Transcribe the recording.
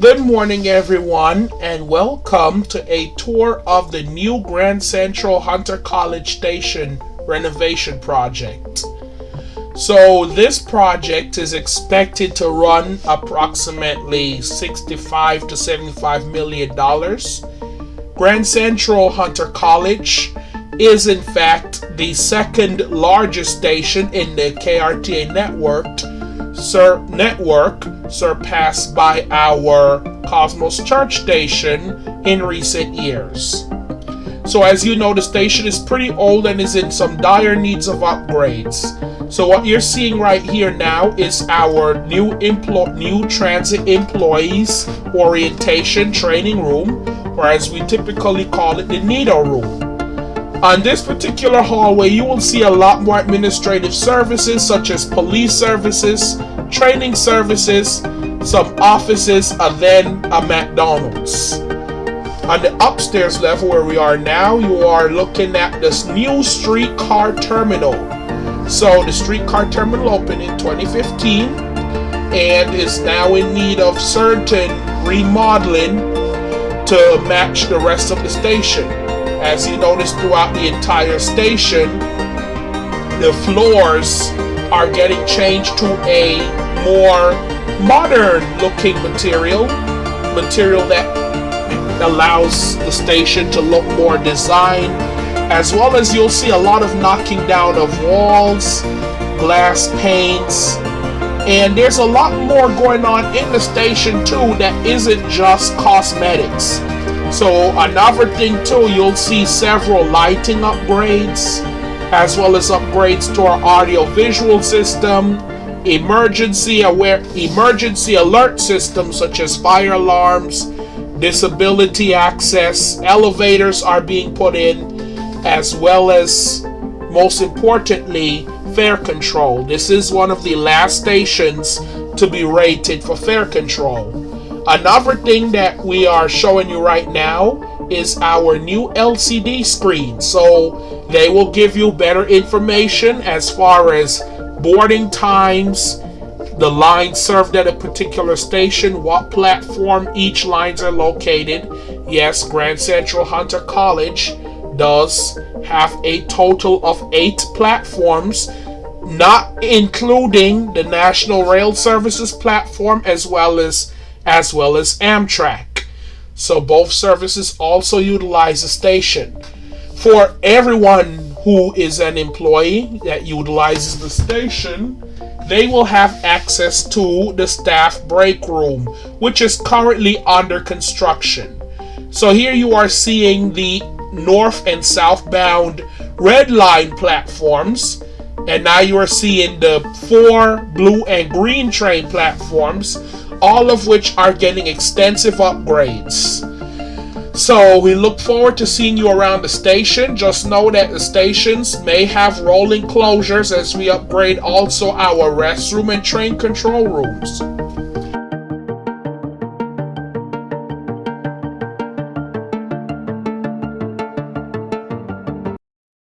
Good morning, everyone, and welcome to a tour of the new Grand Central Hunter College Station renovation project. So, this project is expected to run approximately 65 to 75 million dollars. Grand Central Hunter College is, in fact, the second largest station in the KRTA network, sur- network surpassed by our Cosmos Church station in recent years. So, as you know, the station is pretty old and is in some dire needs of upgrades. So, what you're seeing right here now is our new employ- new transit employees orientation training room, or as we typically call it, the NITO room. On this particular hallway, you will see a lot more administrative services such as police services, training services, some offices, and then a McDonald's. On the upstairs level where we are now, you are looking at this new streetcar terminal. So the streetcar terminal opened in 2015 and is now in need of certain remodeling to match the rest of the station. As you notice throughout the entire station, the floors are getting changed to a more modern looking material, material that allows the station to look more designed, as well as you'll see a lot of knocking down of walls, glass panes, and there's a lot more going on in the station too that isn't just cosmetics. So another thing too, you'll see several lighting upgrades, as well as upgrades to our audio visual system, emergency aware emergency alert systems such as fire alarms, disability access, elevators are being put in, as well as most importantly, fare control. This is one of the last stations to be rated for fare control. Another thing that we are showing you right now is our new LCD screen. So they will give you better information as far as boarding times, the lines served at a particular station, what platform each lines are located. Yes, Grand Central Hunter College does have a total of eight platforms, not including the National Rail Services platform as well as as well as Amtrak. So both services also utilize the station. For everyone who is an employee that utilizes the station, they will have access to the staff break room, which is currently under construction. So here you are seeing the north and southbound red line platforms, and now you are seeing the four blue and green train platforms, all of which are getting extensive upgrades. So we look forward to seeing you around the station. Just know that the stations may have rolling closures as we upgrade also our restroom and train control rooms.